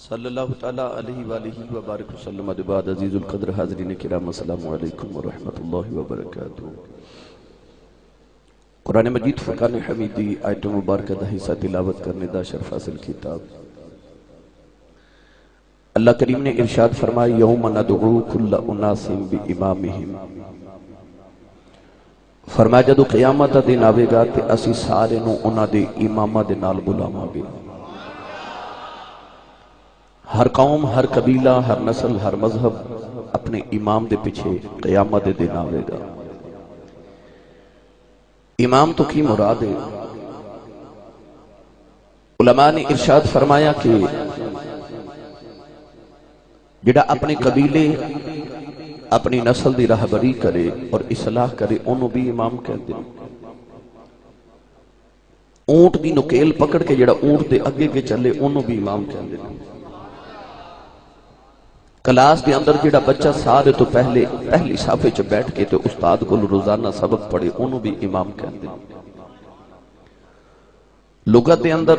صلی اللہ تعالیٰ علیہ وآلہ وبارک وسلم. بعد عزیز القدر حاضرین کرام، السلام علیکم ورحمت اللہ وبرکاتہ. قرآن مجید فرقان حمیدی، آیت مبارکہ دا حصہ تلاوت کرنے دا شرف حاصل کتاب اللہ کریم نے ارشاد فرمایا یوم ندعو کل اناس بی امامہم فرمایا، جدو قیامت دا دن آوے گا تے اسی سارے نو انہ دے امامہ دے نال بلاما گے۔ ہر قوم، ہر قبیلہ، ہر نسل، ہر مذہب اپنے امام دے پیچھے قیامت دے دن آوے گا۔ امام تو کی مراد ہے؟ علماء نے ارشاد فرمایا کہ جڑا اپنے قبیلے، اپنی نسل دی رہبری کرے اور اصلاح کرے انہوں بھی امام کہتے ہیں۔ اونٹ دی نکیل پکڑ کے جڑا اونٹ دے اگے کے چلے انہوں بھی امام کہتے ہیں۔ کلاس دے اندر جڑا بچہ سارے تو پہلے، پہلی صافے چ بیٹھ کے تے استاد کو روزانہ سبق پڑھے انہوں بھی امام کہتے ہیں لغت دے اندر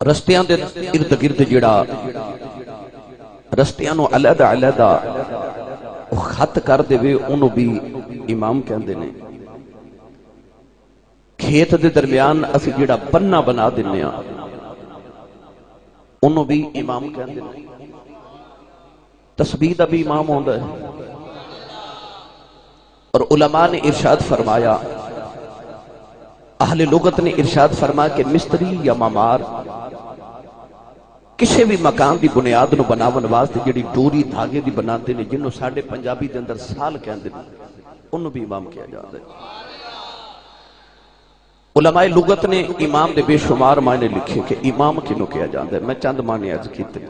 رستیاں دے ارد گرد جڑا رستیاں نو علیحدہ علیحدہ خط کر دے وے بھی امام کہندے نے۔ کھیت دے درمیان اسی جڑا بننا بنا دینے ہاں۔ انہوں بھی امام کہندے نے۔ تسبیح دا بھی امام ہوندا ہے۔ اور علماء نے ارشاد فرمایا، اہل لغت نے ارشاد فرمایا کہ مستری یا مامار کسی بھی مکان دی بنیاد نو بناون واسطے جڑی ڈوری دھاگے دی بناتے نے، جنہوں ساڑھے پنجابی دے اندر سال کہندے نے، انہوں بھی امام کیا جاتا ہے۔ علماء لغت نے امام دے بے شمار معنی لکھے کہ امام کنو کیا جاتا ہے؟ میں چند معنی عرض کیتے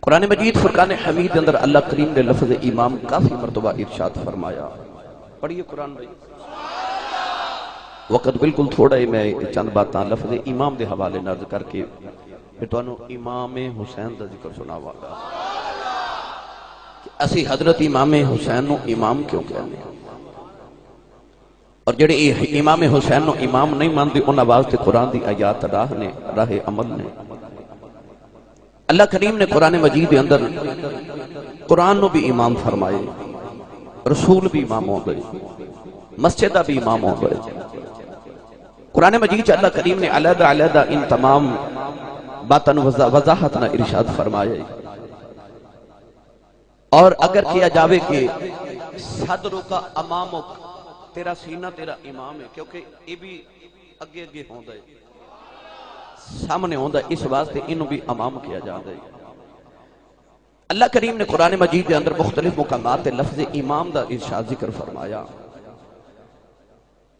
قرآن مجید فرقان حمید اندر اللہ کریم نے لفظ امام کافی مرتبہ ارشاد فرمایا۔ پڑھئے قرآن بھائی۔ وقت بالکل تھوڑا ہی میں چند باتاں لفظ امام دے حوالے نرد کر کے پھر تو امام حسین دا ذکر سنا والا اسی حضرت امام حسین نو امام کیوں کہنے ہیں؟ اور جڑے امام حسین نو امام نہیں مانتے ان واسطے قرآن دی آیات راہ نے، راہ عمل نے۔ اللہ کریم نے قرآن مجید دے اندر قرآن نو بھی امام فرمائے، رسول بھی امام ہو گئے مسجدہ بھی امام ہو گئے۔ قرآن مجید چا اللہ کریم نے علیدہ علیدہ ان تمام باتن وضاحت نہ ارشاد فرمائے۔ اور اگر کیا جاوے کہ صدروں کا امامک تیرا سینہ تیرا امام ہے، کیونکہ یہ بھی اگے اگے ہوندہ ہے۔ سامنے ہوندہ ہے، اس واسطے انہوں بھی امام کیا جاندہ ہے۔ اللہ کریم نے قرآن مجید کے اندر مختلف مقامات لفظ امام دا ارشاد ذکر فرمایا۔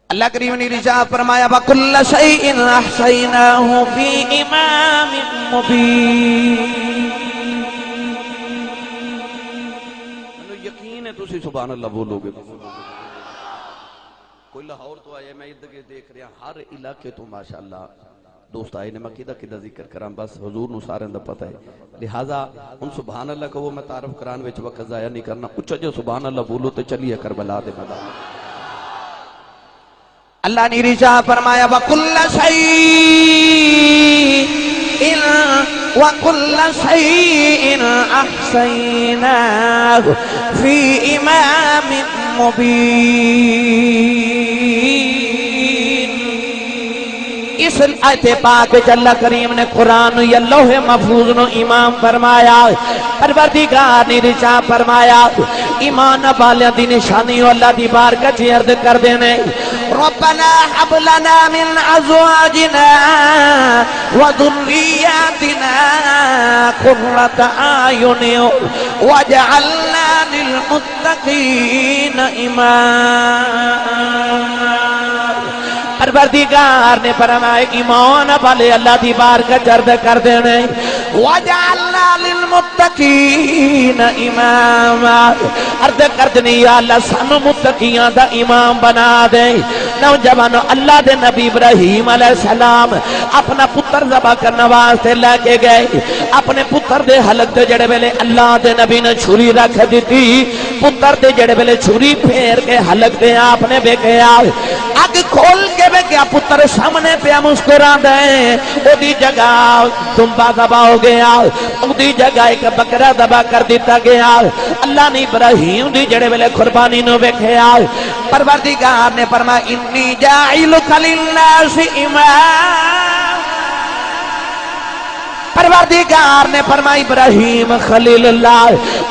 اللہ کریم نے رجاء فرمایا وَكُلَّ شَيْءٍ أَحْسَيْنَاهُ فِي إِمَامٍ مُبِينٍ یقین ہے تسی سبحان اللہ بولو گے۔ کوئی لاہور تو آئے میں ادھر کے دیکھ رہا ہر علاقے تو ماشاءاللہ دوست آئے نے میں کدہ کدہ ذکر کرام بس حضور نو سارے اندر پتہ ہے۔ لہذا ان سبحان اللہ کو وہ میں تعرف کران وچ وقت ضائع نہیں کرنا اچھا جو سبحان اللہ بولو تو چلیے کربلا دے مدار اللہ نے رجا فرمایا، وَكُلَّ شَيْءٍ وَكُلَّ شَيْءٍ أَحْسَيْنَاهُ فِي إِمَامٍ مُبِينٍ. اس آیت پاک وچ اللہ کریم نے قرآن یا لوح محفوظ نو امام فرمایا پروردگار نے رچا فرمایا ایمان والیاں دی نشانی اللہ دی بارگاہ چ عرض کر دینے۔ ربنا حب لنا من ازواجنا وذرياتنا قرة اعين واجعلنا للمتقين اماما پروردگار نے فرمایا ایمان والے اللہ دی بارگاہ جرد کر دینے وَجَعَلْنَا لِلْمُتَّقِينَ إِمَامًا. عرض کر دینی یا اللہ، سانو متقیان دا امام بنا دے۔ نوجوانو، اللہ دے نبی ابراہیم علیہ السلام اپنا پتر زبا کرنا واسطے لے کے گئے۔ اپنے پتر دے حلق دے جڑے ویلے اللہ دے نبی نے چھری رکھ دیتی۔ پتر دے جڑے ویلے چھری پھیر کے حلق دے آپ نے ویکھیا اگ کھول کے ویکھیا پتر سامنے پیا مسکرا دے۔ او دی جگہ تمبا دبا ہو گیا۔ او دی جگہ ایک بکرا دبا کر دیتا گیا۔ اللہ نے ابراہیم دی جڑے ویلے قربانی نو ویکھیا پروردگار نے فرمایا انی جاعلک للناس امام پروردگار نے فرمائی، ابراہیم خلیل اللہ،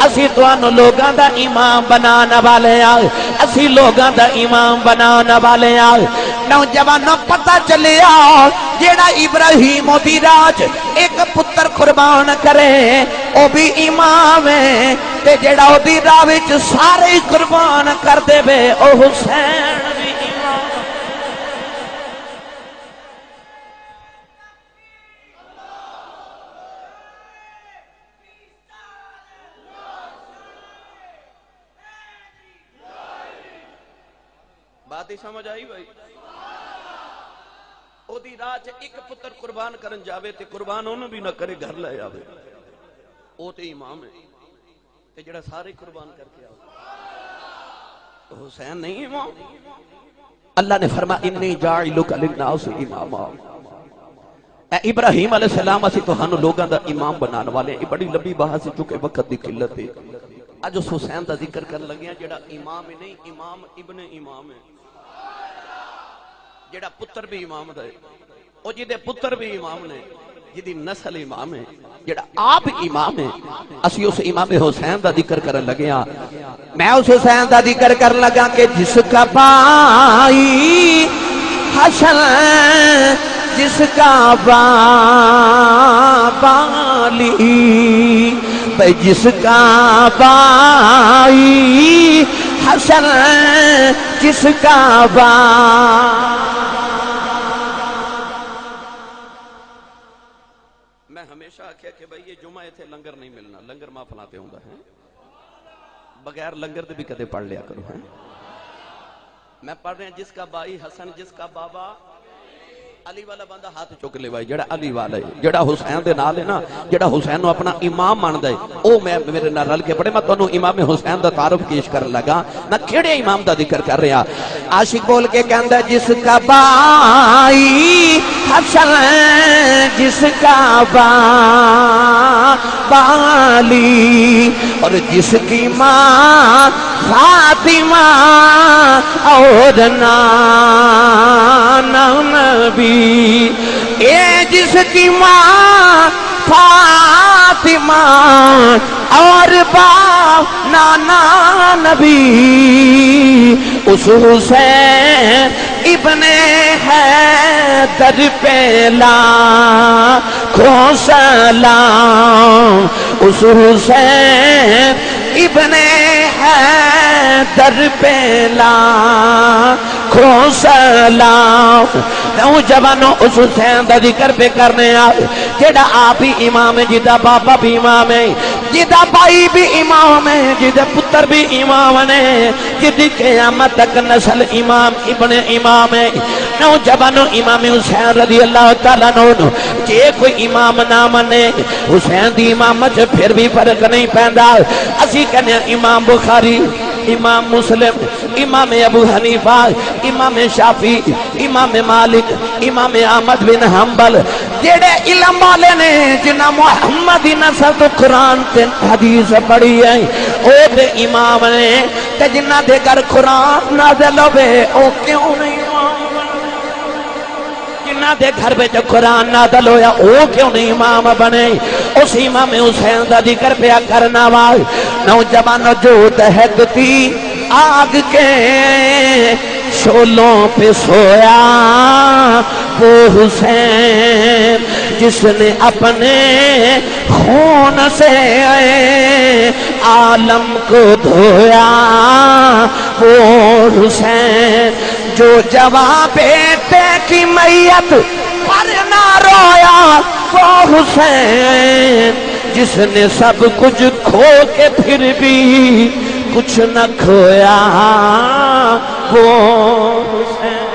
اسی توانو لوگاں دا امام بنانا والے آئے اسی لوگاں دا امام بنانا والے آئے نوجوانوں پتہ چلے آؤ جیڑا ابراہیم دی راج ایک پتر قربان کرے، او بھی امام ہے۔ تے جیڑا او دی راوچ سارے قربان کر دے بے او حسین بات ہی سمجھ آئی بھائی؟ او دی راہ چ ایک پتر قربان کرن جاوے تے قربان انہوں بھی نہ کرے، گھر لے آوے۔ او تے امام ہے تے جڑا سارے قربان کر کے آوے۔ حسین نہیں امام؟ اللہ نے فرما انی جاعلک للناس اماما. اے ابراہیم علیہ السلام، اسی تو ہنو لوگاں دا امام بنانے والے ہیں۔ بڑی لمبی بحث ہے، چونکہ وقت دی قلت ہے۔ اج اس حسین دا ذکر کر لگے ہیں، جڑا امام ہے نہیں، امام ابن امام ہے۔ جڑا پتر بھی امام دا ہے او جدے پتر بھی امام نے جدی نسل امام ہے جڑا آپ امام ہے اسی اس امام حسین دا ذکر کرن لگے ہاں۔ میں اس حسین دا ذکر کرن لگا کہ جس کا بائی حسن جس کا بالی بھئی جس کا بائی حشر جس کا با میں ہمیشہ آخیا کہ بھائی یہ جمعہ تھے لنگر نہیں ملنا، لنگر ماں فلاتے ہوں ہے۔ بغیر لنگر دے بھی کدے پڑھ لیا کرو، ہیں۔ میں پڑھ رہے ہیں جس کا بائی حسن، جس کا بابا علی والا بندہ ہاتھ چک لے بھائی، جڑا علی والا ہے، جڑا حسین دے نال ہے نا، جڑا حسین نو اپنا امام مان دے او میں میرے نال رل کے پڑھے، میں تانوں امام حسین دا تعارف پیش کرن لگا۔ میں کیڑے امام دا ذکر کر رہا۔ عاشق بول کے کہندا ہے، جس کا بائی حسن جس کا با بالی، اور جس کی ماں فاطمہ اور نانا نبی، اے جس کی ماں فاطمہ اور باپ نانا نبی، اس حسین ابن ہے در پیلا سلام اس حسین ابن ہے در پیلا کھو سلام۔ نوجوانوں، اس حسین دا ذکر پہ کرنے آئے جیڑا آپ ہی امام ہے جیدہ باپا بھی امام ہے جیدہ بھائی بھی امام ہے جیدہ پتر بھی امام ہے جیدی قیامت تک نسل امام، ابن امام ہے نوجوانوں، امام حسین رضی اللہ تعالیٰ نو جے کوئی امام نہ منے، حسین دی امامت پھر بھی فرق نہیں پہندا اسی کہنے امام بخاری امام مسلم، امام ابو حنیفہ، امام شافی امام مالک، امام احمد بن حنبل جیڑے علم والے نے جنہ محمد نسل تو قرآن تے حدیث پڑھی ہے، او تے امام نے تے جنہ دے کر قرآن نازل ہوئے، او کیوں نہیں؟ جنہ دے گھر پہ جو قرآن نازل ہویا او کیوں نہیں امام بنے اس امام حسین دا ذکر پہ کرنا وال نوجوان جو دہکتی آگ کے شولوں پہ سویا وہ حسین جس نے اپنے خون سے عالم کو دھویا وہ حسین جو جواب بیٹے کی میت پر نہ رویا، وہ حسین، جس نے سب کچھ کھو کے پھر بھی کچھ نہ کھویا، وہ حسین۔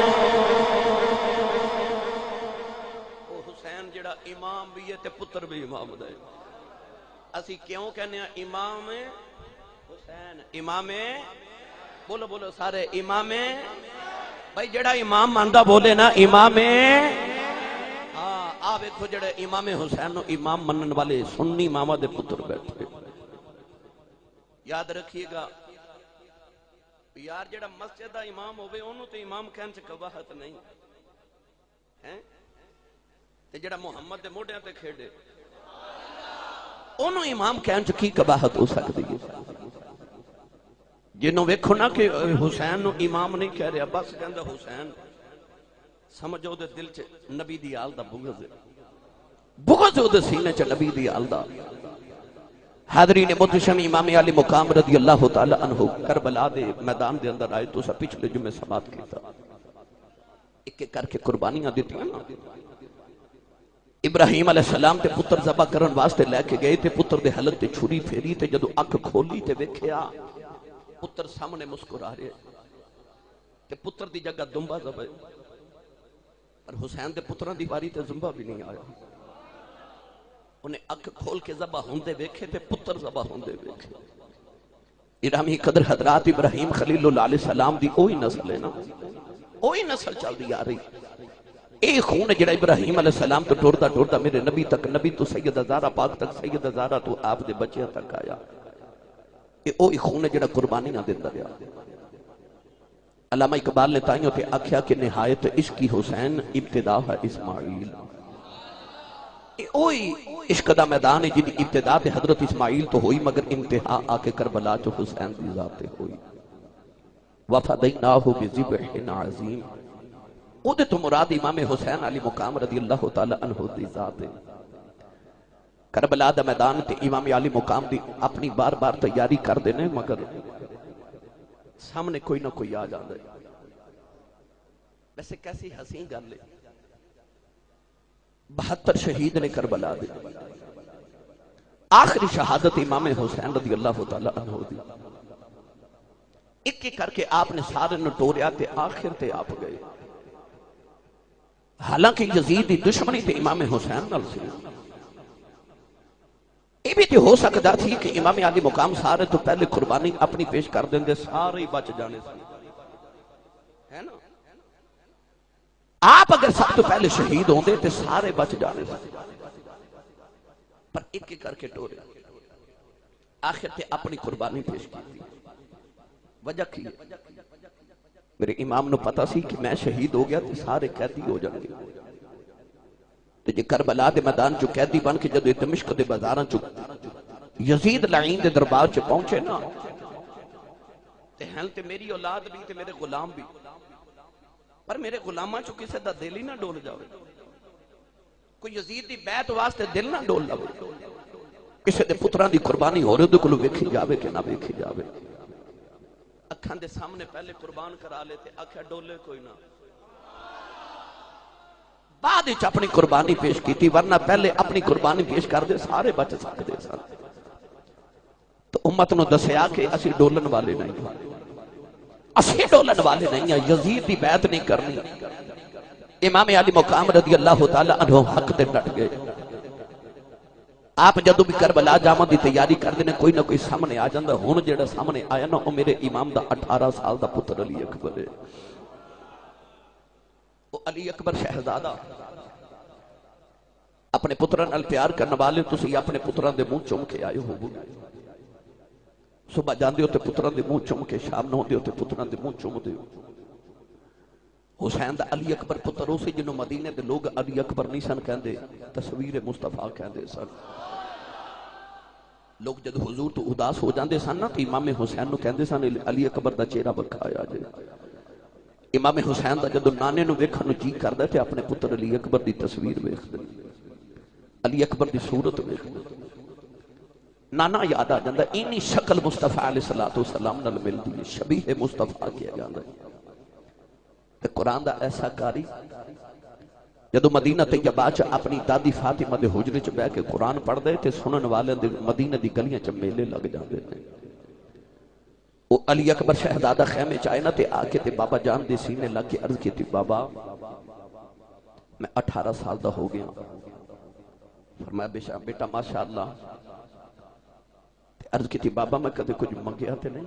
وہ حسین جڑا امام بھی ہے تے پتر بھی امام دے اسی کیوں کہنے امام حسین؟ امام؟ بولو بولو، سارے امام بھائی، جڑا امام ماندا بولے نا، امام ہاں آ ویکھو جڑے امام حسین نو امام منن والے سنی امامہ دے پتر بیٹھے۔ یاد رکھیے گا۔ یار، جڑا مسجد دا امام ہوے اونوں تے امام کہن چ قباحت نہیں۔ ہیں؟ تے جڑا محمد دے موڈیاں تے کھیڈے۔ اونوں امام کہن چ کی قباحت ہو سکدی ہے؟ جنوں ویکھو نا کہ حسین نو امام نہیں کہہ رہا، بس کہندا حسین۔ سمجھو دے دل چ نبی دی آل دا بغض ہے۔ بغض او دے سینے چ نبی دی آل دا۔ حاضرین متشم امام علی مقام رضی اللہ تعالی عنہ کربلا دے میدان دے اندر آئے تو سا پچھلے جمعے سماعت کیتا۔ ایک ایک کر کے قربانیاں دیتی ہیں نا۔ ابراہیم علیہ السلام تے پتر زبا کرن واسطے لے کے گئے تے پتر دے حلت تے چھری پھیری تے جدو اکھ کھولی تے ویکھیا۔ پتر سامنے مسکرا رہے تے پتر دی جگہ دمبا زبا پر حسین دے پتران دی باری تے زمبا بھی نہیں آیا۔ انہیں اکھ کھول کے زبا ہوندے ویکھے تے پتر زبا ہوندے ویکھے۔ ارامی قدر حضرات ابراہیم خلیل اللہ علیہ السلام دی اوہی نسل ہے نا۔ اوہی نسل چل دی آ رہی۔ اے خون جڑا ابراہیم علیہ السلام تو ٹوڑتا ٹوڑتا میرے نبی تک، نبی تو سید زارہ پاک تک، سید زارہ تو آپ دے بچے تک آیا۔ اے اوہی خون جڑا قربانی نہ دیتا گیا علامہ اقبال نے تائیوں تے آکھیا کہ نہایت عشق کی حسین ابتدا ہے اسماعیل۔ اے اوہی عشق دا میدان ہے جن ابتدا تے حضرت اسماعیل تو ہوئی مگر انتہا آکے کربلا جو حسین دی ذات ہوئی۔ وفدیناہو بزبح عظیم۔ او دے تو مراد امام حسین علی مقام رضی اللہ تعالی عنہ دی ذات ہے۔ کربلا دا میدان تے امام علی مقام دی اپنی بار بار تیاری کر دینے مگر سامنے کوئی نہ کوئی آ جاندے۔ ویسے کیسی حسین گل ہے۔ بہتر شہید نے کربلا دی آخری شہادت امام حسین رضی اللہ تعالی عنہ دی۔ ایک ایک کر کے آپ نے سارے نٹوریا تے آخر تے آپ گئے۔ حالانکہ یزید دی دشمنی تے امام حسین نال سی۔ یہ بھی تے ہو سکتا تھی کہ امام علی مقام سارے تو پہلے قربانی اپنی پیش کر دیں دے سارے ہی بچ جانے سے آپ اگر سب تو پہلے شہید ہوں دے تے سارے بچ جانے سے پر ایک ایک کر کے ٹورے۔ آخر تے اپنی قربانی پیش کی۔ دی وجہ کی؟ میرے امام نو پتا سی کہ میں شہید ہو گیا تے سارے قیدی ہو جائیں گے۔ تے جے کربلا دے میدان چو قیدی بن کے جدو دمشق دے بازاراں چو یزید لعین دے دربار چ پہنچے نا۔ تے ہن تے میری اولاد بھی تے میرے غلام بھی۔ پر میرے غلاماں چو کسے دا دل ہی نہ ڈول جاوے۔ کوئی یزید دی بیعت واسطے دل نہ ڈول لوے۔ کسے دے پتران دی قربانی ہو رہے دے کلو ویکھی جاوے کہ نہ ویکھی جاوے۔ اکھاں دے سامنے پہلے قربان کرا لیتے اکھا ڈولے کوئی نہ۔ بعد اچھ اپنی قربانی پیش کی تھی ورنہ پہلے اپنی قربانی پیش کر دے سارے بچ سکتے سن۔ تو امت نو دسیا کہ اسی ڈولن والے نہیں۔ اسی ڈولن والے نہیں ہیں، یزید دی بیعت نہیں کرنی۔ امام علی مقام رضی اللہ تعالی عنہ حق دے ڈٹ گئے۔ آپ جدو بھی کربلا جامع دی تیاری کر دینے، کوئی نہ کوئی سامنے آ جاندہ ہون جیڑا سامنے آیا نا وہ میرے امام دا اٹھارہ سال دا پتر علی اکبر ہے۔ وہ علی اکبر شہزادہ اپنے پتران ال پیار کرنے والے تسی اپنے پتران دے منہ چم کے آئے ہو صبح جان دیو تے پتران دے منہ چم کے، شام نہ دیو تے پتران دے منہ چم دیو حسین دا علی اکبر پتر ہو سی جنہوں مدینے دے لوگ علی اکبر نہیں سن کہندے، تصویر مصطفیٰ کہندے سن۔ لوگ جد حضور تو اداس ہو جاندے سن نا، تو امام حسین نو کہندے سن، علی اکبر دا چہرہ بکھایا جائے۔ امام حسین دا جدو نانے نو ویکھن نو جی کردا تے اپنے پتر علی اکبر دی تصویر ویکھدے علی اکبر دی صورت ویکھدے نانا یاد آ جاندا اینی شکل مصطفیٰ علیہ الصلوۃ والسلام نال ملدی ہے، شبیہ مصطفیٰ کیا جاندا ہے۔ تے قرآن دا ایسا کاری جدو مدینہ طیبہ چ اپنی دادی فاطمہ دے حجرے چ بیٹھ کے قرآن پڑھ دے تے سنن والے دے مدینہ دی گلیاں چ میلے لگ جاندے نے او علی اکبر شہزادہ خیمے چ آئے نا تے آ کے تے بابا جان دے سینے لگ کے عرض کیتی، بابا، میں اٹھارہ سال دا ہو گیا۔ فرمایا بیٹا بیٹا، ماشاءاللہ۔ تے عرض کی تھی بابا، میں کدے کچھ منگیا تے نہیں۔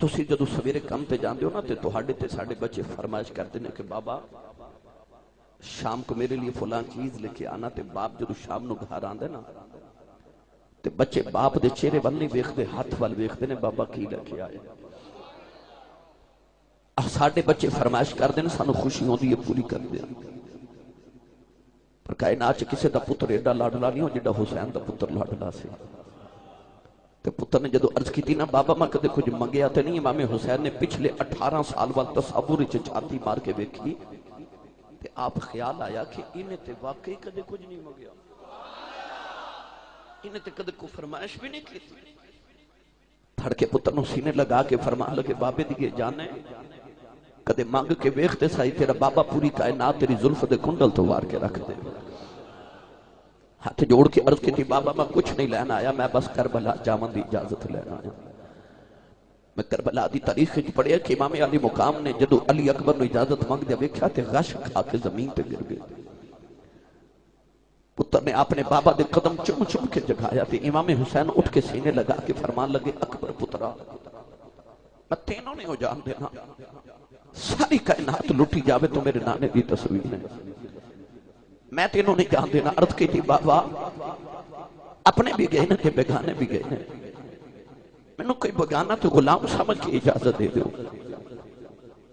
تسی جدو سویرے کم تے جاندے ہو نا تے تہاڈے تے ساڈے بچے فرمائش کرتے ہیں کہ بابا، شام کو میرے لیے فلان چیز لے کے آنا تے باپ جدو شام نو گھر آندے نا تے بچے باپ دے چہرے ول نہیں ویکھدے، ہاتھ ول ویکھدے نے، بابا کی لے کے آئے ساڈے بچے فرمائش کر دین سانو خوشی ہوندی ہے، پوری کر دے پر کائنات چ کسے دا پتر ایڈا لاڈلا نہیں ہو جڈا حسین دا پتر لاڈلا سی۔ تے پتر نے جدو عرض کی تھی نا، بابا میں کدے کچھ منگیا تے نہیں، امام حسین نے پچھلے اٹھارہ سال وال تصور چ چھاتی مار کے ویکھی۔ تے آپ خیال آیا کہ انہیں تے واقعی کدے کچھ نہیں منگیا۔ انہیں تے کدے کو فرمائش بھی نہیں کی تھی۔ پھڑ کے پتر نو سینے لگا کے فرما لگے بابے دیگے جانے کدے مانگ کے ویختے سائی تیرا بابا پوری کائنات تیری ظلف دے کنڈل تو وار کے رکھ دے۔ ہاتھ جوڑ کے عرض کی تھی بابا میں کچھ نہیں لینا آیا، میں بس کربلا جامن دی اجازت لینا آیا۔ میں کربلا دی تاریخ کی پڑھیا کہ امام علی مقام نے جدو علی اکبر نو اجازت مانگ دیا ویکھا تے غش کھا کے زمین تے گر گئے۔ پتر نے اپنے بابا دے قدم چم چم کے جگایا تے امام حسین اٹھ کے سینے لگا کے فرمان لگے، اکبر پترا، میں تینوں نے ہو جان دینا۔ ساری کائنات لٹی جاوے تو میرے نانے دی تصویر ہے۔ میں تینوں نہیں جان دینا، عرض کی تھی، بابا، اپنے بھی گئے نا کہ بیگانے بھی گئے۔ نا میں نے کوئی بگانا تو غلام سمجھ کے اجازت دے دو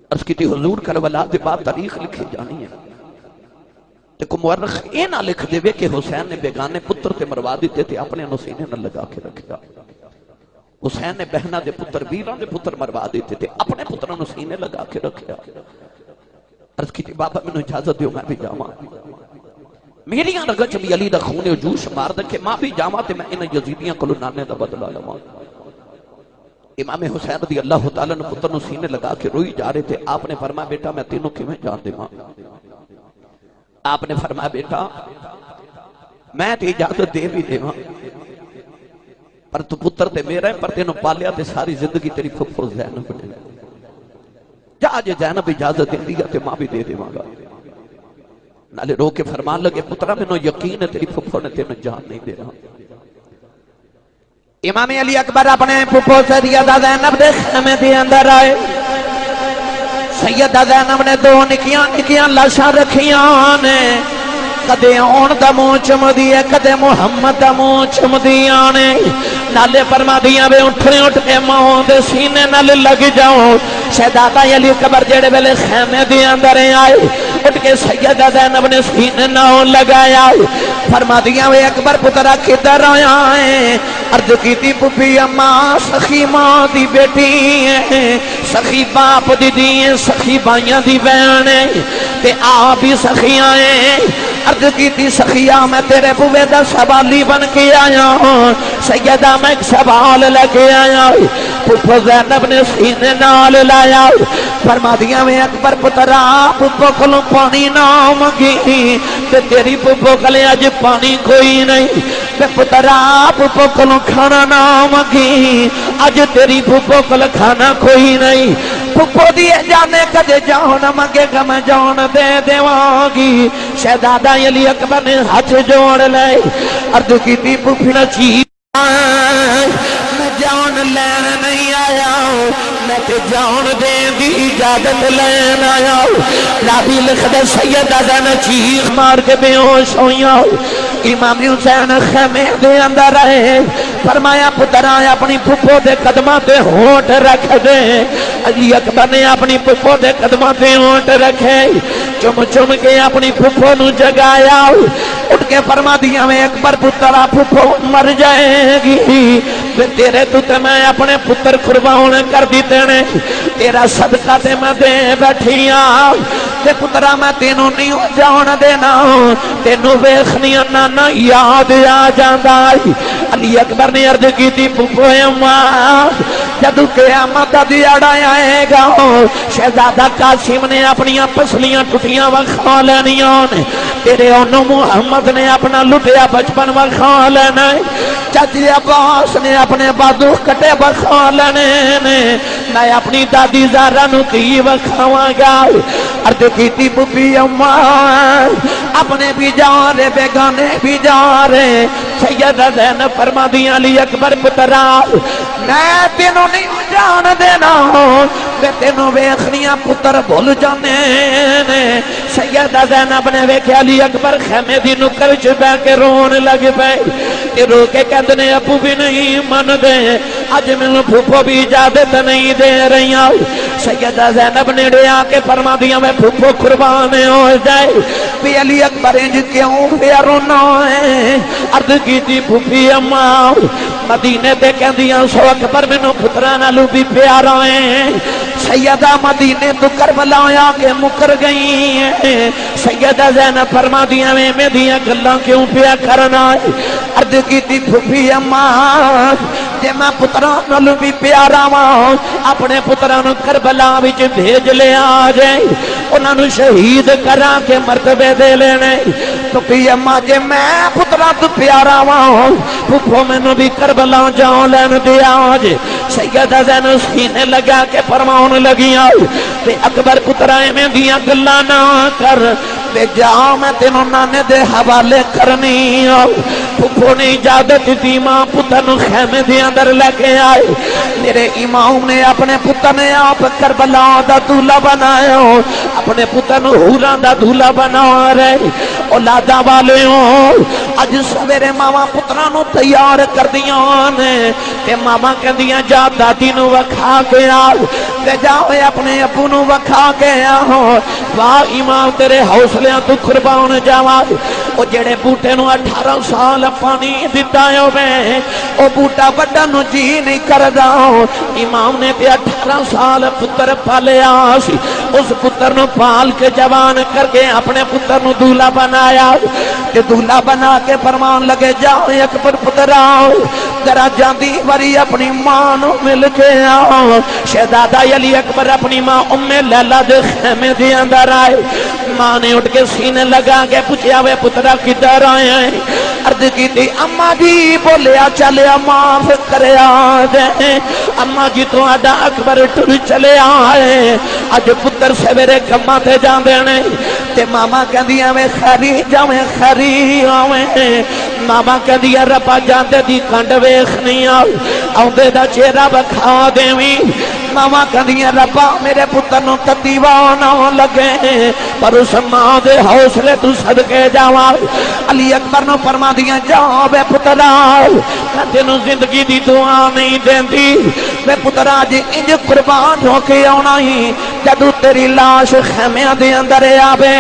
عرض کی تھی، حضور کربلا دے بعد تاریخ لکھی جانی ہے۔ لیکن مورخ یہ نہ لکھ دے کہ حسین نے بیگانے پتر تے مروا دیتے تھے اپنے نسینے نہ لگا کے رکھا حسین نے بہنا دے پتر بیران دے پتر مروا دیتے تھے اپنے پتر نسینے لگا کے رکھا عرض کی تھی بابا میں نے اجازت دیو، میں بھی جاما میری رگا چلی علی دا خونے جوش مار دے کہ ماں بھی جاما تے میں انہیں یزیدیاں کلو نانے دا بدلا لما امام حسین رضی اللہ تعالیٰ نے پتر نسینے لگا کے روئی جا رہے تھے آپ نے فرمایا، بیٹا میں تینوں کی میں جان دے ماں آپ نے فرمایا، بیٹا، میں تے اجازت دے بھی دے ماں پر تو پتر تے میرا ہے، پر تینوں پالیا تے ساری زندگی تیری پھپھو زینب بنے جا جے زینب اجازت دے دیا تے ماں بھی دے دے مانگا نالے رو کے فرمان لگے پترہ میں نو یقین ہے تیری پھپھو نے تینوں جان نہیں دے رہا امام علی اکبر اپنے پھپھو سے سیدہ زینب دے خیمے دی اندر آئے۔ سیدہ زینب نے دو نکیاں نکیاں لاشاں رکھیاں نے۔ کدے آن دا منہ چمدی ہے، کدے محمد دا منہ چمدی آنے نالے فرما دیاں وے اٹھنے اٹھ کے ماں دے سینے نال لگ جاؤ۔ شہدادا علی قبر جڑے ویلے خیمے دی اندر آئے، اٹھ کے سیدہ زینب نے سینے نہ لگایا۔ فرما دیاں وے، اکبر پترا کدھر آیا ہے؟ عرض کی تھی پپی اماں سخی ماں دی بیٹی ہے۔ سخی باپ دی دی سخی بائیاں دی بہن تے آ بھی سخیاں ہیں۔ عرض کی تھی سخیہ، میں تیرے بوے دا سوالی بن کے آیا ہوں۔ سیدہ میں ایک سوال لگے آیا ہوں پپو زینب نے سینے نال لایا۔ فرما دیا میں اکبر پترا پپو کلوں پانی نہ مگی تے تیری پپو کلے آج پانی کوئی نہیں۔ تے پترا پپو کلوں کھانا نہ مگی آج تیری پپو کل کھانا کوئی نہیں۔ پپو دیئے جانے کدے جاؤ نہ مگے گا میں دے دے واگی شہدادہ علی اکبر نے ہاتھ جوڑ لے ارد کی تی پپنا چیز میں جان لین نہیں آیا ہوں میں تے جان دے دی اجازت لین آیا ہوں لابی لکھ دے سیدہ دن چیخ مار کے بے ہوش ہویا ہوں امام جی حسین خیمے دے اندر رہے فرمایا پتر اپنی پھپو دے قدمہ تے ہوٹ رکھ دے۔ علی اکبر نے اپنی پھپو دے قدمہ تے ہوٹ رکھے۔ چم چم کے اپنی پھپو نو جگایا۔ اٹھ کے فرما دیا، میں اکبر پترا پھپو مر جائے گی۔ تیرے تو تے میں اپنے پتر قربان کر دیتے نے۔ تیرا صدقہ تے میں دے بیٹھیا ہاں۔ تے پترا، میں تینوں نہیں جان دینا۔ تینوں ویخنیا نانا یاد آ جاندہ علی اکبر نے عرض کی تھی، پپو اماں جدو قیامت دا دیاڑا آئے گا، شہزادہ قاسم نے اپنی پسلیاں ٹوٹیاں وکھا لینیاں نے۔ تیرے انہوں محمد نے اپنا لٹیا بچپن وکھا لینا چاچی عباس نے اپنے بادو کٹے وکھا لینے نے۔ میں اپنی دادی زارہ نو کی وکھاواں گا۔ ارد کیتی ببی اماں اپنے بھی جا رہے، بیگانے بھی جا رہے۔ سیدہ زین فرما دیا علی اکبر پترا، میں تینوں نہیں جان دینا میں تینوں ویخنیاں پتر بھول جانے نے۔ سیدہ زینب نے ویکھے علی اکبر خیمے دی نکر چ بہ کے رون لگ پے رو کے کہندے نے، ابو بھی نہیں من دے اج مینوں پھوپھو بھی اجازت نہیں دے رہی سیدہ زینب نے ڈیا کے فرما دیا میں پھوپھو قربان ہو جائے۔ بھی علی اکبر انج کیوں پیا رونا ہے؟ عرض کیتی پھوپھی اماں، مدینے تے کہندیاں، سو اکبر مینوں پتراں نالو بھی پیارا ہے سیدہ مدینے تو کربلا آیا کے مکر گئی ہیں۔ سیدہ زینب فرما دیا میں میں دیا گلاں کیوں پیا کرنا ہے؟ عرض کی تھی پھوپھی اماں جے میں پتران نلو بھی پیارا ماں اپنے پتران کربلا وچ بھیج لے آ جائے انہاں نو شہید کرا کے مرتبے دے لینے۔ تو پی اما جے میں پتران تو پیارا ماں پھوپھو میں نو بھی کربلا جاؤں لین دیا آج سیدہ زین سینے لگا کے فرماؤن لگیاں۔ تے اکبر پترائے میں دیا گلا نہ کر۔ تے ہاں، میں تینوں نانے دے حوالے کرنی آؤ نے اجازت دی، ماں پتر نو خیمے دے اندر لے کے آئے۔ میرے امام نے اپنے پتر نے آپ کربلا دا دھولا بنایا۔ اپنے پتر نو ہوران دا دھولا بنا رہے۔ اولادا والے ہوں اج سویرے ماما پتران نو تیار کر دیاں نے۔ تے ماما کہہ دیاں جا دادی نو وکھا کے آل تے جاؤے اپنے ابو نو وکھا کے آہو واہ امام، تیرے حوصلیاں تو قربان جاوا او جڑے بوٹے نو اٹھارہ سال پانی دیتا ہے او بوٹا بڑا نو جی نہیں کر دا امام نے پہ اٹھارہ سال پتر پالے آسی اس پتر نو پال کے جوان کر کے اپنے پتر نو دولا بنایا۔ کہ دولا بنا کے فرمان لگے، جاؤ اکبر پتر آؤ ذرا جاندی وری اپنی ماں نو مل کے آؤ۔ شہزادہ علی اکبر اپنی ماں ام لیلا دے خیمے دے اندر آئے۔ ماں نے اٹھ کے سینے لگا کے پوچھا وے پترا، کدھر آئے ہیں؟ عرض کی تھی اما جی بولیا چلیا معاف کرے آجے اما جی تو آدھا اکبر ٹر چلے آئے۔ اج پتر سویرے کما تے جان دینے تے ماما کہہ میں خری جاویں، خری آویں۔ ماما کہہ ربا جاندے دی کنڈ ویخ نہیں آؤ آؤں دا چہرہ بکھا دیویں ماما کہندیاں ربا میرے پتر نو تدیوانا لگے۔ پر اس ماں دے حوصلے تو صدقے جاواں علی اکبر نو فرمادیاں جا بے پترا میں تینو زندگی دی دعا نہیں دیندی بے پترا جی انج قربان ہو کے آنا ہی۔ جدو تیری لاش خیمیاں دے اندر آوے۔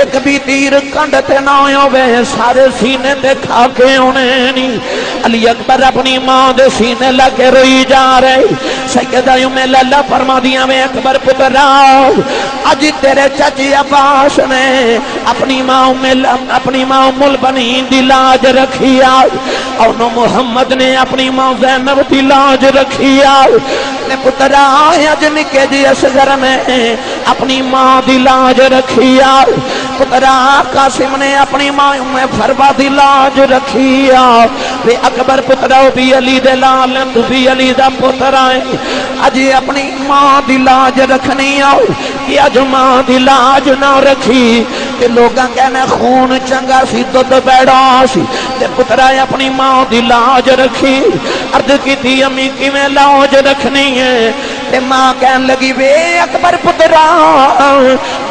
ایک بھی تیر کنڈ تے نہ ہوئے سارے سینے دے کھا کے ہونے نہیں علی اکبر اپنی ماں دے سینے لگے روئی جا رہے سیدہ یوں میں للہ فرما دیا میں اکبر پتر اج تیرے چچی عباس نے اپنی ماں مل اپنی ماں مل بنی دی لاج رکھی اور نو محمد نے اپنی ماں زینب دی لاج رکھی نے پتر اج نکے جی اصغر میں اپنی ماں دی لاج رکھی پتر قاسم نے اپنی ماں میں فربا دی لاج رکھی وے اکبر پتر بھی علی دے لال بھی علی دا پتر آئے اج اپنی ماں دی لاج رکھنی آؤ کہ اج ماں دی لاج نہ رکھی کہ لوگاں کہنے خون چنگا سی دودھ بیڑا سی تے پترا اپنی ماں دی لاج رکھی عرض کی تھی امی کی میں لاج رکھنی ہے تے ماں کہن لگی، وے اکبر پترا،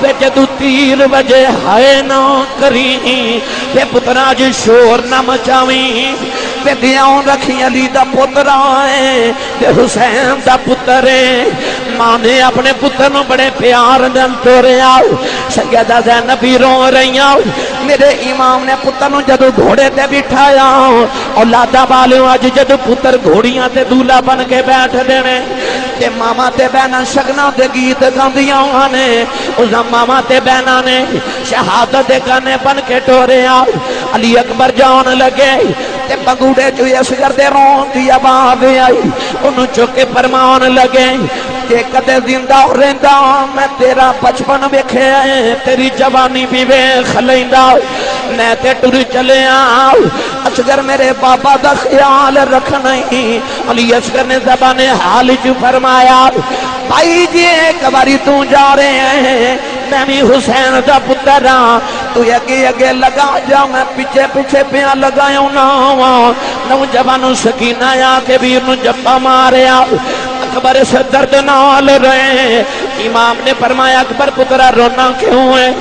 وے جدو تیر وجہ ہائے نہ کری تے پترا جو شور نہ مچاویں تے دیاں رکھی علی دا پتر آئے تے حسین دا پتر ہے۔ ماں نے اپنے پتر نو بڑے پیار دن تو رہے آؤ سیدہ زینبی رو رہی آؤ میرے امام نے پتر نو جدو گھوڑے تے بٹھایا اولادا والے اج جدو پتر گھوڑیاں تے دولا بن کے بیٹھ دینے تے ماما تے بہنا شگنا تے گیت گاندیاں نے۔ اس ماما تے بہنا نے شہادت گانے بن کے ٹورے آؤ علی اکبر جان لگے تے بگوڑے جو یسگر دے رون دی آواز آئی۔ انہوں چکے فرمان لگے کہ کدے زندہ رہندا ہاں، میں تیرا بچپن ویکھے تیری جوانی بھی ویکھ لیندا میں تے ٹر چلے آؤ اصغر میرے بابا دا خیال رکھنا ہی علی اصغر نے زبان حال جو فرمایا، بھائی جی ایک باری تو جا رہے ہیں۔ میں بھی حسین دا پتر ہاں۔ تو اگے اگے لگا جا میں پیچھے پیچھے پیا لگایا نا ہاں۔ نوجوانوں سکینہ آ کے بھی انہوں جپا ماریا۔ اکبر سے درد نال رہے امام نے فرمایا، اکبر پترہ رونا کیوں ہے؟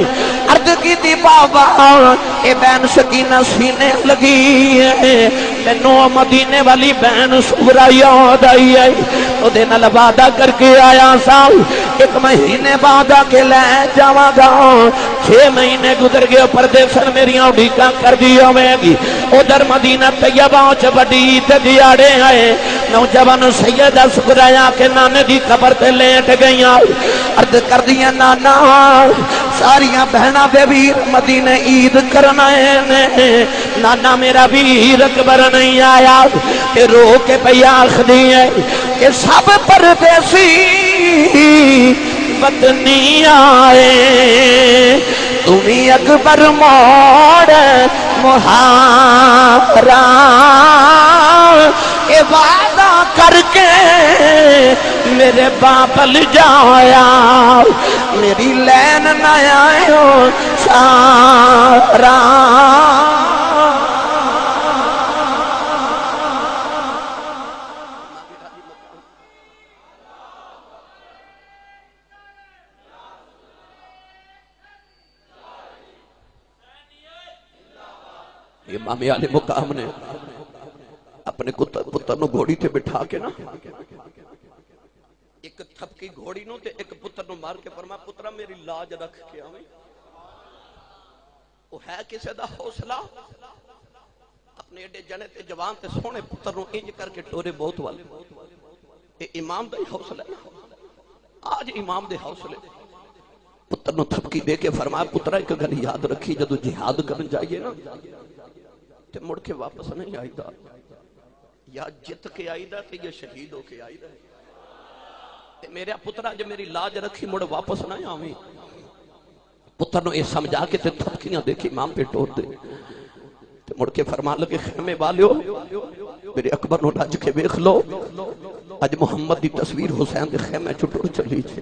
عرض کی تھی بابا، اے بین سکینہ سینے لگی ہے۔ مینو مدینے والی بین سورا یاد آئی ہے۔ تو دن لبادہ کر کے آیا سال ایک مہینے بعد کے لے جاواں گا۔ چھ مہینے گزر گئے، پردے سن میری اڈیکا کر دیا میں گی۔ ادھر مدینہ طیبہ چ بڑی تے دیاڑے آئے۔ نوجوان سید سکرایا کہ نانے دی قبر تے لیٹ گئیاں۔ عرض کر دیا نانا، ساریاں بہنا بے بھی مدینہ عید کرنا ہے۔ نانا میرا بھی اکبر نہیں آیا۔ کہ رو کے پیا آخری ہے کہ سب پردیسی بدنی آئے۔ تمہیں اکبر موڑ محارا اے وعدہ کر کے میرے باپل جایا، میری لین نہ آئے سارا۔ امام علی مقام نے اپنے پتر نو گھوڑی تے بٹھا کے نا۔ ایک تھپکی گھوڑی نو تے ایک پتر نو مار کے فرما پترہ میری لاج رکھ کے آویں۔ وہ ہے کسے دا حوصلہ؟ اپنے ایڈے جنے تے جوان تے سونے پتر نو انج کر کے ٹورے بہت والے۔ اے امام دا ہی حوصلہ ہے۔ آج امام دے حوصلے۔ پتر نو تھپکی دے کے فرمایا پترہ ایک گھر یاد رکھی، جدو جہاد کرن جائیے نا، تے مڑ کے واپس نہیں آئی دا یا جت کے آئی دا تے یا شہید ہو کے آئی دا تے میرے پترہ جو میری لاج رکھی مڑ واپس نہیں آویں۔ پتر نو اے سمجھا کے تے تھپکیاں دیکھی امام پہ ٹور دے۔ تے مڑ کے فرمان لگے، خیمے والیو میرے اکبر نو رج کے بیخ لو۔ اج محمد دی تصویر حسین دے خیمے چھٹور چلی چھے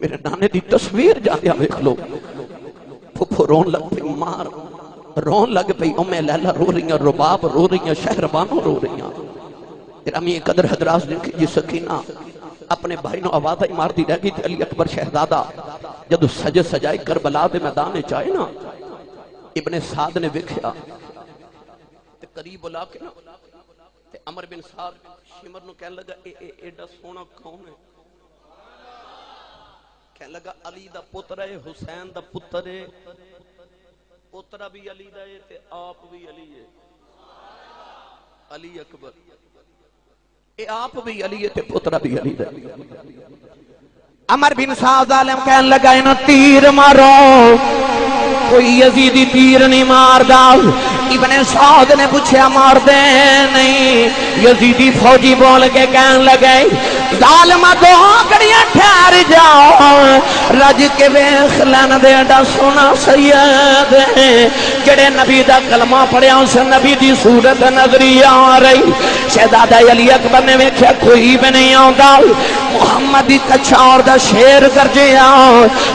میرے نانے دی تصویر جانیا بیخ لو۔ پھپھو رون لگ پہ مار۔ رون لگ پئی امی لیلہ رو رہی ہیں رباب رو رہی ہیں شہربانوں رو رہی ہیں گرامی قدر حضرات نے کہ یہ جی سکینہ، اپنے بھائی نو آوازہ مار دی رہ گئی تھی، علی اکبر شہزادہ۔ جدو سج سجائے کربلا دے میدان چاہے نا، ابن سعد نے وکھیا تے قریب بلا کے نا، تے عمر بن سعد شمر نو کہنے لگا، اے اے، ایڈا سونا کون ہے؟ کہنے لگا، علی دا پتر ہے، حسین دا پتر ہے۔ پترہ بھی علی دا ہے تے آپ بھی علی ہے۔ علی اکبر۔ اے آپ بھی علی ہے تے پترہ بھی علی دا عمر بن سعد عالم کہنے لگا انہوں تیر مارو۔ کوئی یزیدی تیر نہیں مار دا ابن سعود نے پوچھا مار دے نہیں۔ یزیدی فوجی بول کے کہنے لگے ظالم دو کڑیاں ٹھہر جاؤ۔ رج کے ویخ لین دے ڈا سونا سید۔ جڑے نبی دا کلمہ پڑھیا، اس نبی دی صورت نظری آ رہی۔ شہزادہ علی اکبر نے ویکھیا، کوئی بھی نہیں آوندا۔ محمد دی کچھاور دا شیر کر جیا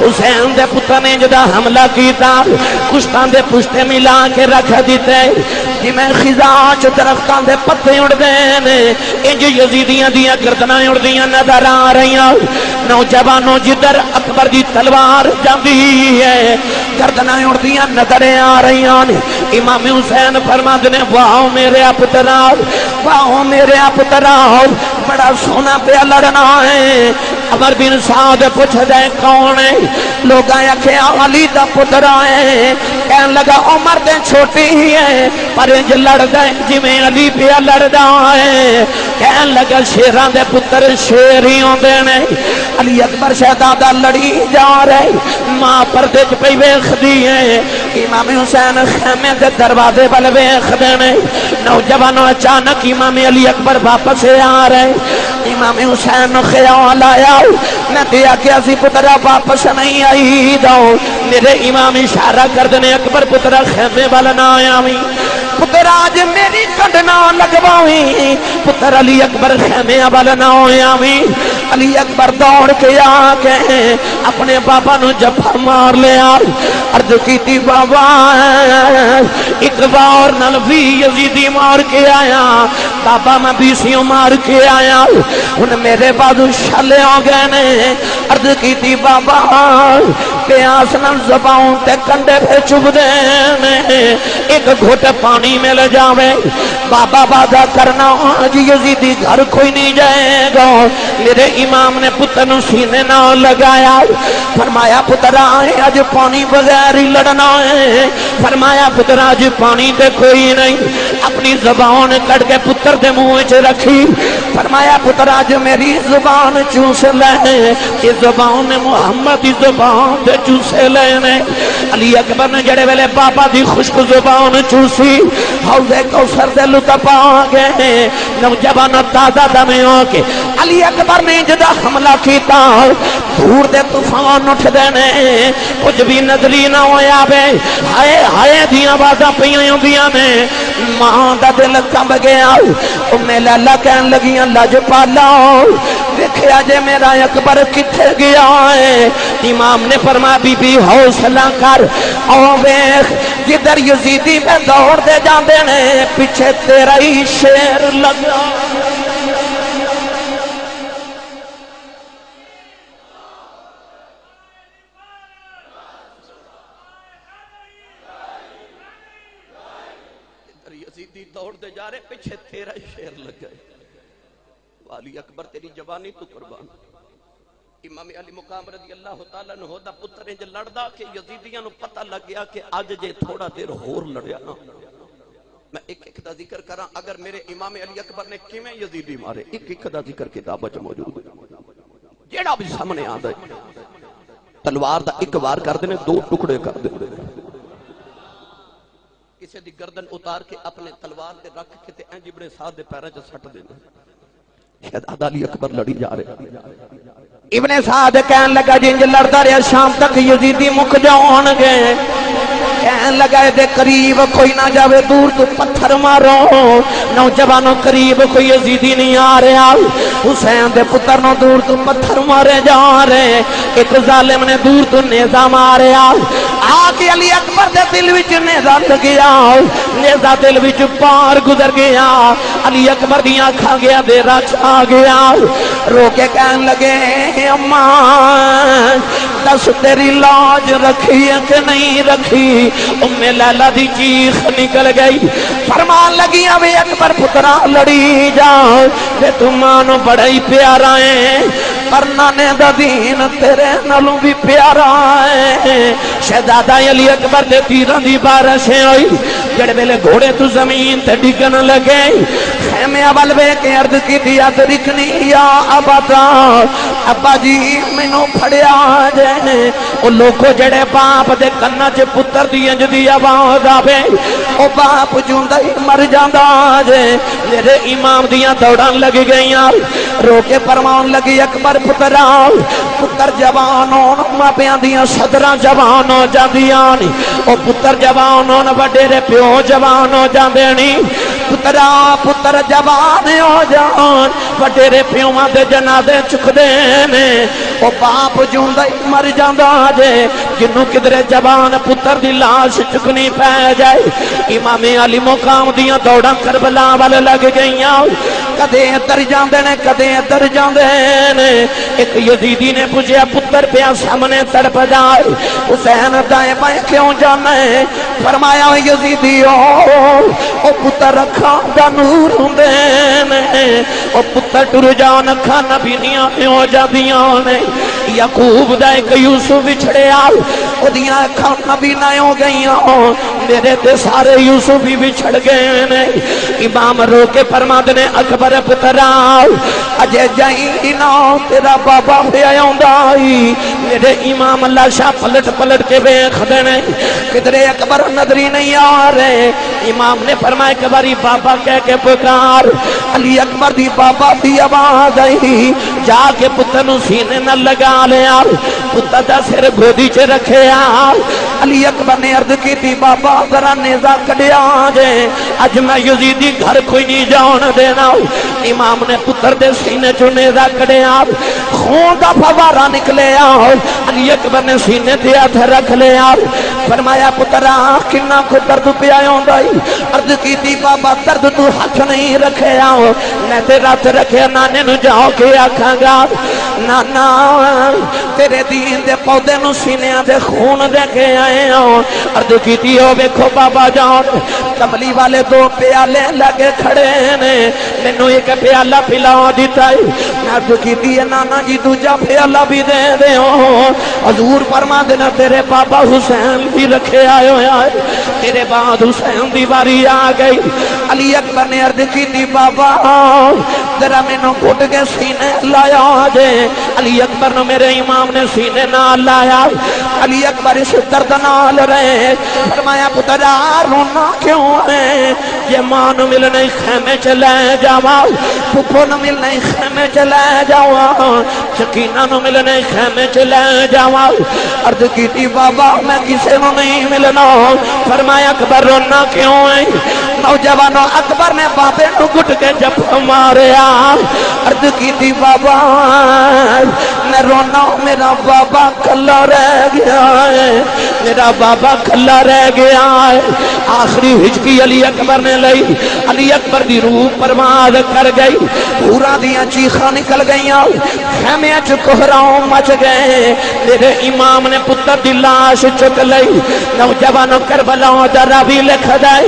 حسین دے پتر نے جدا حملہ کیتا، کشتان دے پشتے ملا کے رکھ دیتے۔ جی میں خزاں چو درختان دے پتے اڑ دینے انج یزیدیاں دیاں گردناں اڑ دیاں نظر آ رہی نوجوانوں جدر اکبر دی تلوار جاندی ہے، گردناں اڑ دیاں نظر آ رہی امام حسین فرما دنے واہ میرے پتراؤ واہ میرے پتراؤ بڑا سونا پہ لڑنا ہے۔ عمر بن سعد پوچھ دے کون ہے؟ لوگ آیا کہ علی دا پتر آئے۔ کہن لگا، عمر دے چھوٹی ہی ہے، پر انج لڑ گئے جی میں علی پیا لڑ دا ہے۔ کہن لگا شیران دے پتر شیری ہوں نے۔ علی اکبر شہدادہ لڑی جا رہے، ماں پردے چ پہ ویخ دی ہے۔ امام حسین خیمے دے دروازے بل ویخ دینے۔ نوجوانوں اچانک امام علی اکبر واپس آ رہے امام حسین خیال آیا۔ میں دیا کہ اسی پترہ واپس نہیں آئی دو۔ میرے امام اشارہ کر دینے، اکبر پترہ خیمے والا نہ آیا ہوئی پتر آج میری کڈنا لگواویں۔ پتر علی اکبر خیمے والا نہ ہویا ویں علی اکبر دوڑ کے آ کے اپنے بابا نو جفا مار لیا عرض کیتی بابا، ایک بار نل بھی یزیدی مار کے آیا۔ بابا میں بیسیوں مار کے آیا۔ ان میرے بعد شلے ہو گئے نے۔ عرض کیتی بابا، پیاس نل زباؤں تے کنڈے پہ چب دے ایک گھوٹ پانی میں لے جاوے۔ بابا بادہ کرنا، آج یزیدی گھر کوئی نہیں جائے گا۔ میرے امام نے پتر نو سینے نہ لگایا۔ فرمایا پتر آئے، آج پانی بغیر ہی لڑنا ہے۔ فرمایا پتر آج پانی دے کوئی نہیں۔ اپنی زبان کٹ کے پتر دے منہ چ رکھی۔ فرمایا پتر آج میری زبان چوس لے یہ زبان نے محمد دی زبان دے چوسے لینے علی اکبر نے جڑے ویلے بابا دی خشک زبان چوسی حوضے کو سر دے لطپ آگے نوجوان تازہ دمیں ہو کے علی اکبر نے جدا حملہ کیتا دور دے طوفان اٹھ دینے کچھ بھی نظری نہ ہویا بے۔ ہائے ہائے دیاں بازا پیاں دیاں نے۔ ماں دا دل کم گیا۔ میں لالا کہن لگیاں، لج پالا۔ دیکھیا جے میرا اکبر کتھے گیا ہے۔ امام نے فرما بی بی حوصلہ کر۔ او بیخ جدر یزیدی میں دوڑ دے جاندے نے، پیچھے تیرا ہی شیر لگا یزیدی دوڑ دے جا رہے پیچھے تیرا ہی شیر لگ گئے والی اکبر، تیری جوانی تو قربان۔ امام علی مقام رضی اللہ تعالیٰ نے ہودا پتریں جو لڑدا کہ یزیدیاں نو پتہ لگ گیا کہ آج جے تھوڑا دیر ہور لڑیا نا۔ میں ایک ایک دا ذکر کراں، اگر میرے امام علی اکبر نے کیویں یزیدی مارے؟ ایک ایک دا ذکر کتاب وچ موجود۔ ہے جیڑا بھی سامنے آندا ہے، تلوار دا ایک وار کر دینے، دو ٹکڑے کر دینے۔ کسی دی گردن اتار کے اپنے تلوار دے رکھ کے تے انج ابن سعد دے پیراں چ سٹ دینا شہزادہ عدالی اکبر لڑی جا رہے ابن سعد کہن لگا جنج لڑتا رہا، شام تک یزیدی مک جاؤں گے کہن لگا دے قریب کوئی نہ جاوے، دور تو پتھر مارو۔ نوجوانوں قریب کوئی یزیدی نہیں آ رہا۔ حسین دے پتر نو دور تو پتھر مارے جا رہے۔ ایک ظالم نے دور تو نیزہ مارے۔ آگے علی اکبر دے دل وچ نیزہ لگیا نیزہ دل وچ پار گزر گیا۔ علی اکبر دیاں کھا گیا، دے رکھ آ گیا۔ رو کے کہن لگے اماں دس تیری لاج رکھی ہے کہ نہیں رکھی؟ ام لیلہ دی چیخ نکل گئی۔ فرمان لگی ابھی اکبر پترا لڑی جا کہ تم بڑا ہی پیارا ہے۔ کرنا نے دا دین تیرے نلوں بھی پیارا ہے۔ شہزادہ علی اکبر دے تیران دی بارشیں ہوئی جڑے بیلے گھوڑے تو زمین تے ڈگن لگے۔ خیمے اول بے کے عرض کی دیا درکھنی یا ابتا ابا جی مینو پھڑیا جے۔ او لوگو جڑے باپ دے کنہ چے پتر دی انج دی آواز آوے۔ او باپ جوندا ہی مر جاندا جے۔ میرے امام دیاں دوڑان لگ گئیاں۔ رو کے فرمان لگی اکبر پترا پتر جوانوں ماپیاں دیاں صدراں جوان ہو جاندیاں او پتر جوان ہون وڈیرے پیو جوان ہو جاندے نی۔ پترا پتر جوان ہو جان وڈیرے پیواں دے جنازے چک دے نے او باپ جوندا ہی مر جاندا جے جنوں کدرے جوان پتر دی لاش چکنی پے جائے امام علی مقام دیاں دوڑاں کربلا ول لگ گئیاں کدے ادھر جاندے نے کدے ادھر جاندے نے ایک یزیدی نے پوچھیا پتر پیا سامنے تڑپ جائے حسین دائیں بائیں کیوں جانا ہے فرمایا یزیدی او پتر رکھا دا نور ہوندے او پتر ٹر جان کھانا بھی نہیں ہو جاندیاں نے۔ یعقوب دا ایک یوسف بچھڑے او دیاں کھانا بھی نہ ہو گئیاں، میرے تے سارے یوسف بھی بچھڑ گئے نے۔ امام رو کے فرماد نے، اکبر پترا اجے جائیں نا تیرا بابا پہ آیا میرے امام اللہ شاہ پلٹ پلٹ کے بے خدنے کدھرے اکبر نظری نہیں آ رہے۔ امام نے فرمایا کہ باری بابا کہہ کے پکار۔ علی اکبر دی بابا دی آواز آئی۔ جا کے پتر نو سینے نہ لگا۔ لیا پتر دا سر گودی چ رکھے علی اکبر نے عرض کی تھی بابا ذرا نیزا کڈیا جے۔ اج میں یزیدی گھر کوئی نہیں جان دینا۔ امام نے پتر دے سینے چ نیزا کڈیا۔ خون دا فوارا نکلے علی اکبر نے سینے تے ہاتھ رکھ لیا فرمایا پترا کنا کو درد پیا ہوندا اے عرض کی تھی بابا، درد تو ہاتھ نہیں رکھے آؤ میں تے رات رکھے نانے نو جاؤ کے آکھاں گا، نانا تیرے دین دے پودے نو سینیاں دے خون دے کے آئے ہوں عرض کی تھی ہو بیکھو بابا جان کملی والے دو پیالے لگے کھڑے نے۔ مینو ایک پیالہ پلا دیتا ہے۔ عرض کی تھی نانا جی دوجا پیالہ بھی دے دے ہوں حضور فرما دینا تیرے بابا حسین بھی رکھے آئے ہوئے تیرے بعد حسین دیواری آ گئی۔ علی اکبر نے عرض کی تھی بابا، ذرا میں نو گھٹ کے سینے لایا جے۔ علی اکبر نو میرے امام نے سینے نہ لایا، علی اکبر اس درد نال رہے۔ فرمایا پترا رونا کیوں ہے یہ ماں نو ملنے خیمے چلے جاوا پھپھو نو ملنے خیمے چلے جاوا شکینہ نو ملنے خیمے چلے جاوا عرض کی تھی، بابا، میں کسے نو نہیں ملنا۔ فرمایا، اکبر رونا کیوں ہے نوجوانوں اکبر نے بابے نو گھٹ کے جب ماریا۔ عرض کی تھی بابا، میں رونا میرا بابا کھلا رہ گیا ہے۔ میرا بابا کھلا رہ گیا ہے۔ آخری ہجکی علی اکبر نے لئی۔ علی اکبر دی روح پرماد کر گئی۔ پورا دیا چیخا نکل گئی خیمے چکہراؤں مچ گئے۔ میرے امام نے پتر دی لاش چک لئی۔ نوجوانوں کربلاؤں در بھی لکھ دائی۔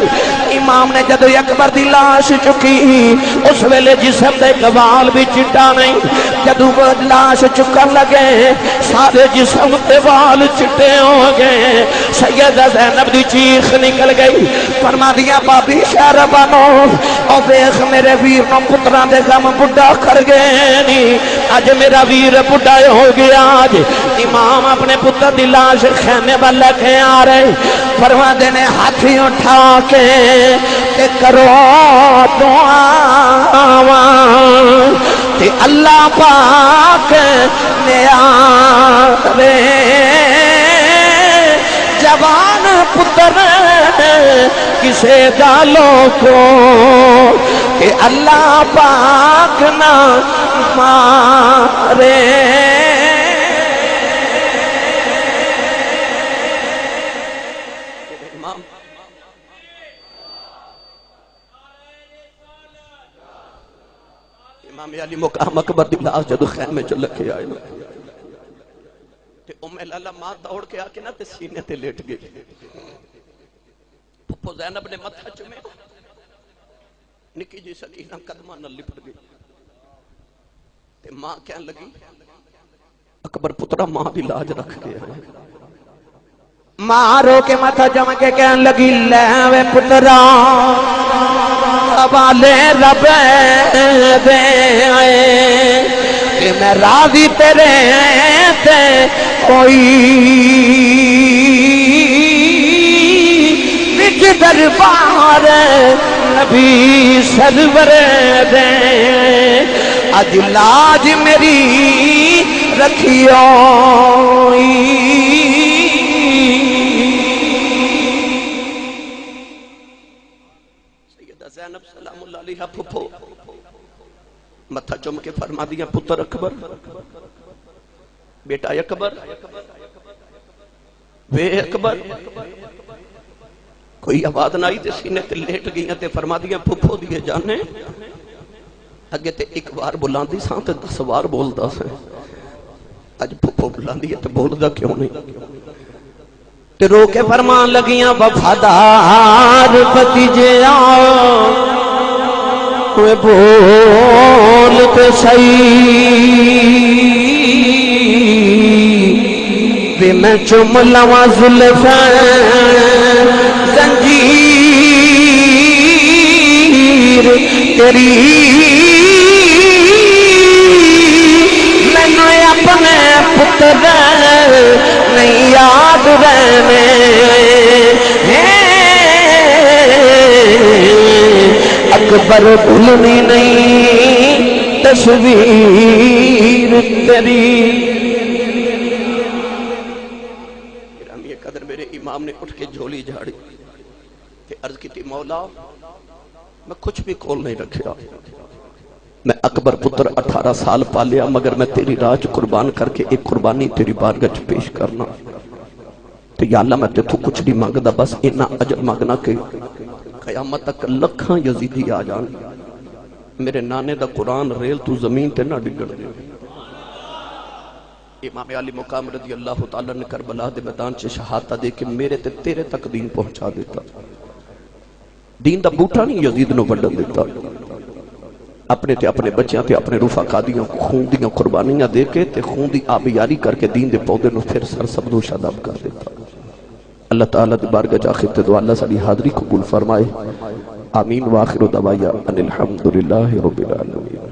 امام نے جدو اکبر دی لاش چکی، اس ویلے جسم دے گوال بھی چٹا نہیں۔ جدو لاش چکر لگے، سارے جسم دے وال چٹے ہو گئے۔ سیدہ زینب دی چیخ نکل گئی۔ فرما دیا بابی شہر بانو او بیخ میرے ویر نو پتران دے غم بڑا کر گئے نی۔ آج میرا ویر بڑا ہو گیا۔ آج امام اپنے پتر دی لاش خیمے بلے کے آ رہے۔ فرما دینے ہاتھی اٹھا کے تے کرو دعا تے اللہ پاک نیارے جوان پتر کسے دالوں کو کہ اللہ پاک نہ مارے۔ امام علی مقام اکبر دی لاش جدو خیمے چ لکھے آئے تے ام لالا ماں دوڑ کے آ کے نا تے سینے تے لیٹ گئی پھپھو زینب نے متھا چومے۔ نکی جی سکینہ قدمہ نہ لپٹ گئی تے ماں کہن لگی، اکبر پترا ماں دی لاج رکھ کے آئے۔ مارو کے متھا جم کے کہن لگی، لے وے پترا۔ حوالے رب دے کہ میں راضی تیرے تے کوئی بچ دربار نبی سرور دے۔ اج لاج میری رکھیو۔ سلام اللہ پھپھو۔ متھا چم کے فرما دیا، پتر اکبر۔ بیٹا اکبر۔ وے اکبر۔ کوئی آواز نہ آئی تے سینے تے لیٹ گئی تے فرما دیا، پھپھو دیے جانے۔ اگے تے ایک بار بلاندی سان تے دس بار بولدا سے اج پھپھو بلاندی ہے تے بولدا کیوں نہیں؟ تے رو کے فرمان لگیاں، وفادار بتیجے آؤ بول تے صحیح بھی میں چم لواں زلفیں زنجیر تیری میں اپنے پتر نہیں یاد رہنے اکبر بھولنی نہیں، تصویر تیری۔ گرامی قدر میرے امام نے اٹھ کے جھولی جھاڑی، کہ عرض کی تھی، مولا، میں کچھ بھی کھول نہیں رکھیا میں اکبر پتر اٹھارہ سال پالیا، مگر میں تیری راج قربان کر کے ایک قربانی تیری بارگچ پیش کرنا۔ تو یا اللہ، میں تے تو کچھ نہیں مانگ دا بس اینا عجب مانگنا کہ قیامت تک لکھاں یزیدی آ جان۔ میرے نانے دا قرآن ریل تو زمین تے نہ ڈگر دے۔ امام علی مقام رضی اللہ تعالیٰ نے کربلا دے میدان چے شہادتہ دے کہ میرے تے تیرے تک دین پہنچا دیتا۔ دین دا بوٹا نہیں یزید نو بڑھن دیتا۔ اپنے تے اپنے بچیاں تے اپنے رفا قادیاں خون دیاں قربانیاں دے کے تے خون دی آبیاری کر کے دین دے پودے نو پھر سر سبد و شاداب کر دیتا۔ اللہ تعالیٰ دی بارگاہ جا خطے دو اللہ سالی حاضری قبول فرمائے۔ آمین۔ واخر دعوایا ان الحمدللہ رب العالمین۔